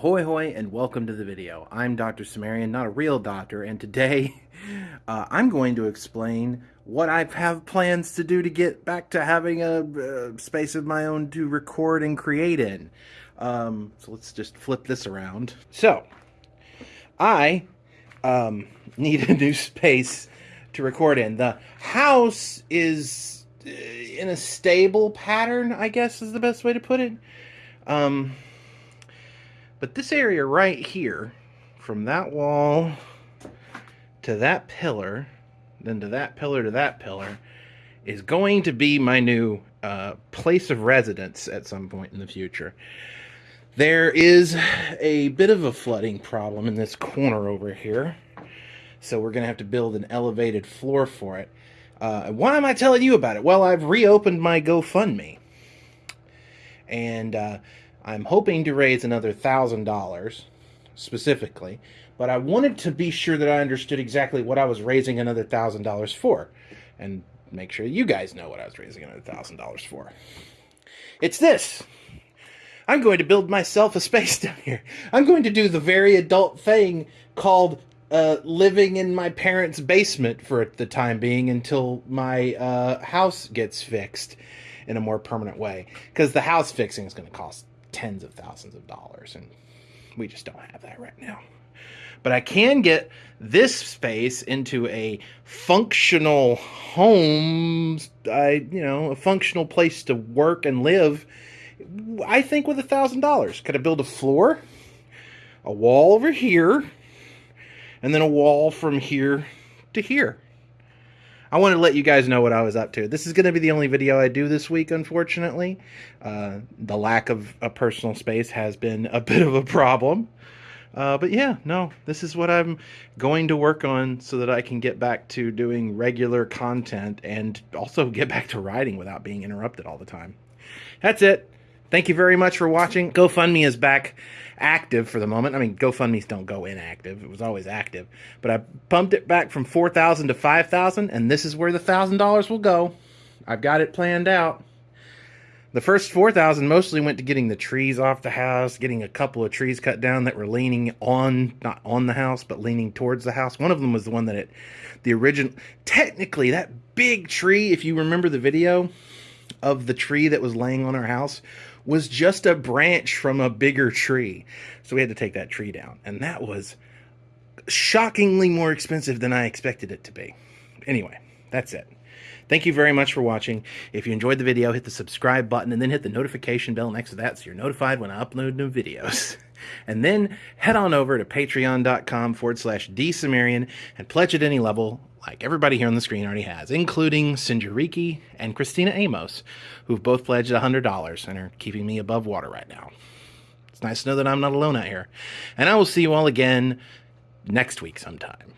Ahoy hoy and welcome to the video. I'm Dr. Cimmerian, not a real doctor, and today uh, I'm going to explain what I have plans to do to get back to having a uh, space of my own to record and create in. Um, so let's just flip this around. So, I um, need a new space to record in. The house is uh, in a stable pattern, I guess is the best way to put it. Um, but this area right here, from that wall to that pillar, then to that pillar to that pillar, is going to be my new uh, place of residence at some point in the future. There is a bit of a flooding problem in this corner over here. So we're going to have to build an elevated floor for it. Uh, why am I telling you about it? Well, I've reopened my GoFundMe. And uh, I'm hoping to raise another $1,000 specifically, but I wanted to be sure that I understood exactly what I was raising another $1,000 for and make sure you guys know what I was raising another $1,000 for. It's this. I'm going to build myself a space down here. I'm going to do the very adult thing called uh, living in my parents' basement for the time being until my uh, house gets fixed in a more permanent way. Because the house fixing is going to cost tens of thousands of dollars, and we just don't have that right now. But I can get this space into a functional home, I you know, a functional place to work and live. I think with a thousand dollars, could I build a floor, a wall over here, and then a wall from here to here? I wanted to let you guys know what I was up to. This is going to be the only video I do this week, unfortunately. Uh, the lack of a personal space has been a bit of a problem. Uh, but yeah, no, this is what I'm going to work on so that I can get back to doing regular content and also get back to writing without being interrupted all the time. That's it. Thank you very much for watching. GoFundMe is back active for the moment. I mean, GoFundMe's don't go inactive. It was always active. But I pumped it back from 4000 to 5000 and this is where the $1,000 will go. I've got it planned out. The first 4000 mostly went to getting the trees off the house, getting a couple of trees cut down that were leaning on, not on the house, but leaning towards the house. One of them was the one that it, the original, technically that big tree, if you remember the video of the tree that was laying on our house, was just a branch from a bigger tree. So we had to take that tree down. And that was shockingly more expensive than I expected it to be. Anyway, that's it. Thank you very much for watching. If you enjoyed the video, hit the subscribe button and then hit the notification bell next to that so you're notified when I upload new videos. And then head on over to patreon.com forward slash drcimmerian and pledge at any level like everybody here on the screen already has, including Sinjariki and Christina Amos, who've both pledged $100 and are keeping me above water right now. It's nice to know that I'm not alone out here. And I will see you all again next week sometime.